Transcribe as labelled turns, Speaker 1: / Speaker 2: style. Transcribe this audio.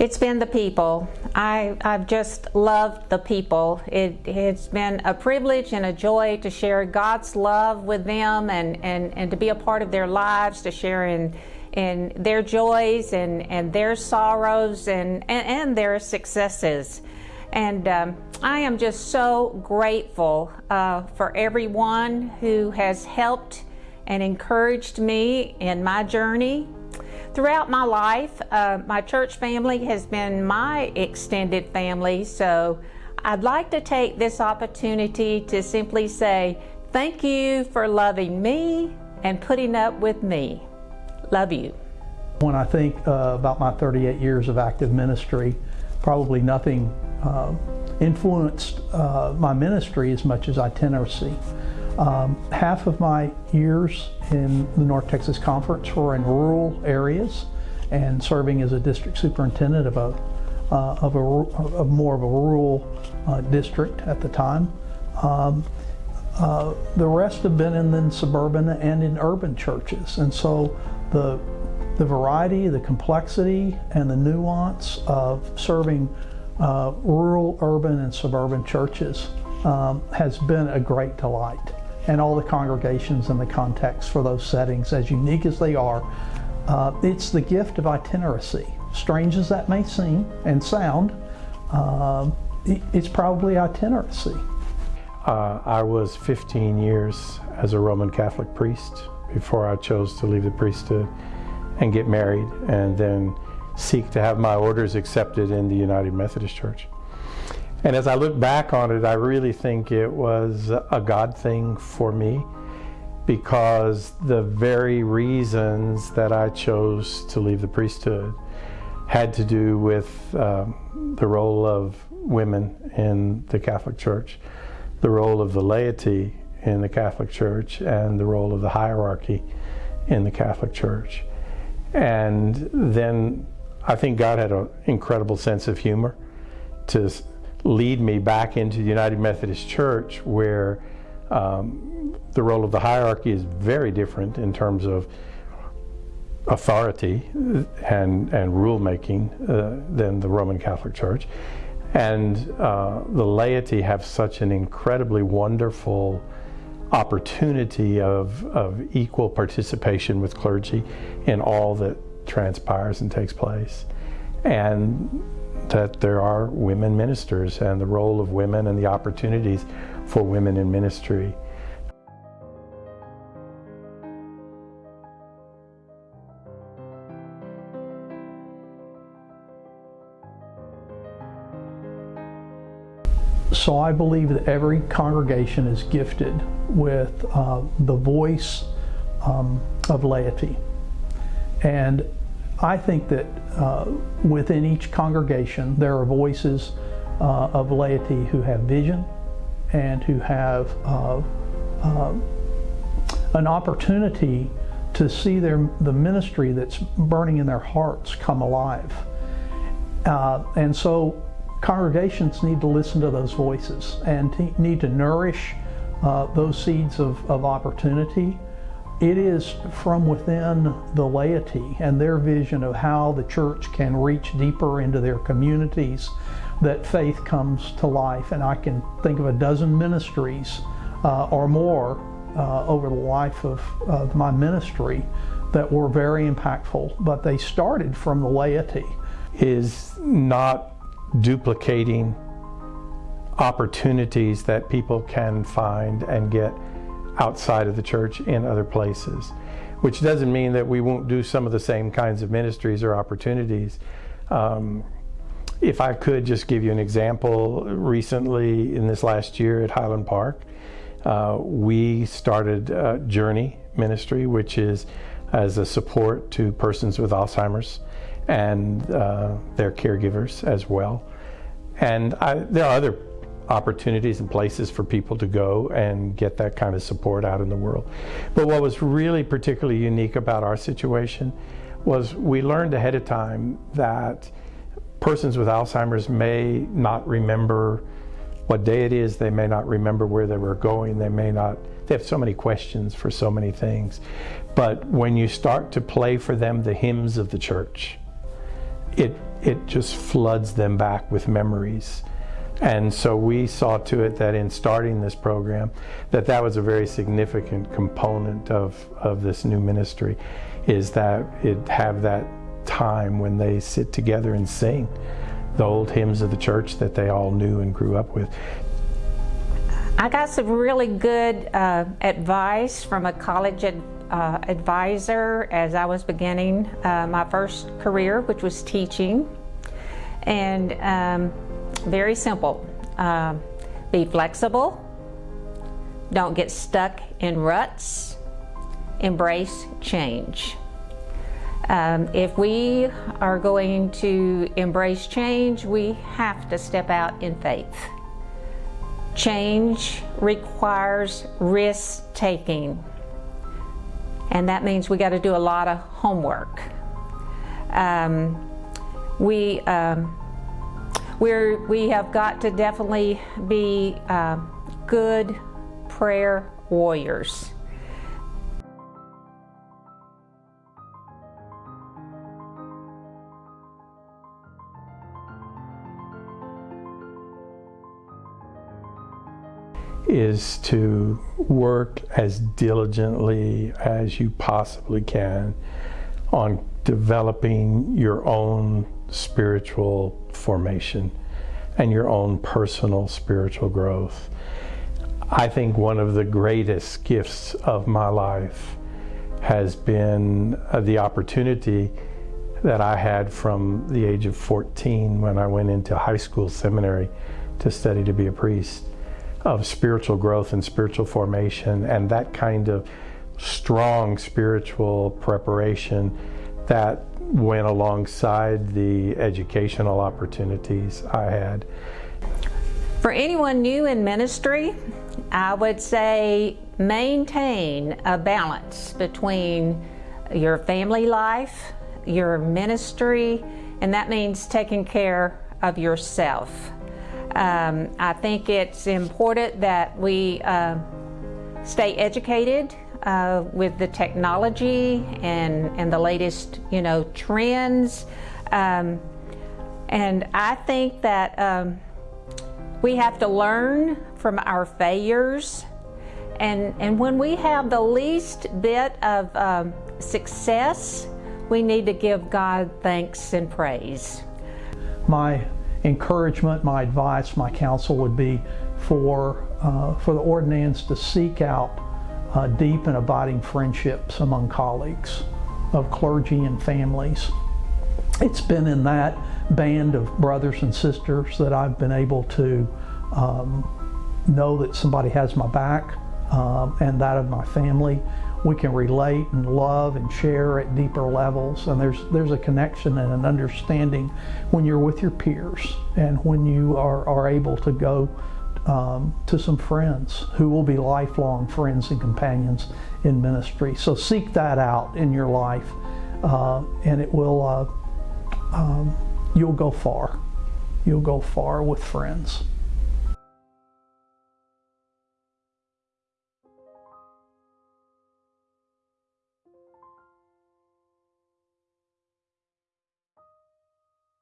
Speaker 1: It's been the people. I, I've just loved the people. It, it's been a privilege and a joy to share God's love with them and, and, and to be a part of their lives, to share in, in their joys and, and their sorrows and, and, and their successes. And um, I am just so grateful uh, for everyone who has helped and encouraged me in my journey Throughout my life, uh, my church family has been my extended family, so I'd like to take this opportunity to simply say thank you for loving me and putting up with me. Love you.
Speaker 2: When I think uh, about my 38 years of active ministry, probably nothing uh, influenced uh, my ministry as much as itinerancy. Um, half of my years in the North Texas Conference were in rural areas and serving as a district superintendent of a, uh, of, a of more of a rural uh, district at the time. Um, uh, the rest have been in, in suburban and in urban churches. And so the, the variety, the complexity, and the nuance of serving uh, rural, urban, and suburban churches um, has been a great delight and all the congregations and the context for those settings, as unique as they are. Uh, it's the gift of itinerancy. Strange as that may seem and sound, uh, it's probably itinerancy.
Speaker 3: Uh, I was 15 years as a Roman Catholic priest before I chose to leave the priesthood and get married and then seek to have my orders accepted in the United Methodist Church. And as I look back on it, I really think it was a God thing for me because the very reasons that I chose to leave the priesthood had to do with um, the role of women in the Catholic Church, the role of the laity in the Catholic Church, and the role of the hierarchy in the Catholic Church. And then I think God had an incredible sense of humor to lead me back into the United Methodist Church where um, the role of the hierarchy is very different in terms of authority and, and rulemaking uh, than the Roman Catholic Church. And uh, the laity have such an incredibly wonderful opportunity of, of equal participation with clergy in all that transpires and takes place. And that there are women ministers and the role of women and the opportunities for women in ministry.
Speaker 2: So I believe that every congregation is gifted with uh, the voice um, of laity. And I think that uh, within each congregation there are voices uh, of laity who have vision and who have uh, uh an opportunity to see their, the ministry that's burning in their hearts come alive. Uh, and so congregations need to listen to those voices and need to nourish uh, those seeds of, of opportunity it is from within the laity and their vision of how the church can reach deeper into their communities that faith comes to life. And I can think of a dozen ministries uh, or more uh, over the life of, of my ministry that were very impactful, but they started from the laity.
Speaker 3: Is not duplicating opportunities that people can find and get outside of the church in other places, which doesn't mean that we won't do some of the same kinds of ministries or opportunities. Um, if I could just give you an example, recently in this last year at Highland Park, uh, we started Journey Ministry, which is as a support to persons with Alzheimer's and uh, their caregivers as well. And I, there are other opportunities and places for people to go and get that kind of support out in the world. But what was really particularly unique about our situation was we learned ahead of time that persons with Alzheimer's may not remember what day it is, they may not remember where they were going, they may not, they have so many questions for so many things. But when you start to play for them the hymns of the church, it it just floods them back with memories. And so we saw to it that in starting this program, that that was a very significant component of, of this new ministry, is that it have that time when they sit together and sing the old hymns of the church that they all knew and grew up with.
Speaker 1: I got some really good uh, advice from a college ad, uh, advisor as I was beginning uh, my first career, which was teaching. And um, very simple um, be flexible, don't get stuck in ruts, embrace change. Um, if we are going to embrace change, we have to step out in faith. Change requires risk taking, and that means we got to do a lot of homework. Um, we um, we're, we have got to definitely be uh, good prayer warriors.
Speaker 3: is to work as diligently as you possibly can on developing your own spiritual formation and your own personal spiritual growth. I think one of the greatest gifts of my life has been uh, the opportunity that I had from the age of 14 when I went into high school seminary to study to be a priest of spiritual growth and spiritual formation and that kind of strong spiritual preparation that went alongside the educational opportunities I had.
Speaker 1: For anyone new in ministry, I would say maintain a balance between your family life, your ministry, and that means taking care of yourself. Um, I think it's important that we uh, stay educated uh, with the technology and, and the latest, you know, trends. Um, and I think that um, we have to learn from our failures. And, and when we have the least bit of um, success, we need to give God thanks and praise.
Speaker 2: My encouragement, my advice, my counsel would be for, uh, for the ordinands to seek out uh, deep and abiding friendships among colleagues of clergy and families. It's been in that band of brothers and sisters that I've been able to um, know that somebody has my back um, and that of my family. We can relate and love and share at deeper levels, and there's there's a connection and an understanding when you're with your peers and when you are, are able to go um, to some friends who will be lifelong friends and companions in ministry. So seek that out in your life, uh, and it will. Uh, um, you'll go far. You'll go far with friends.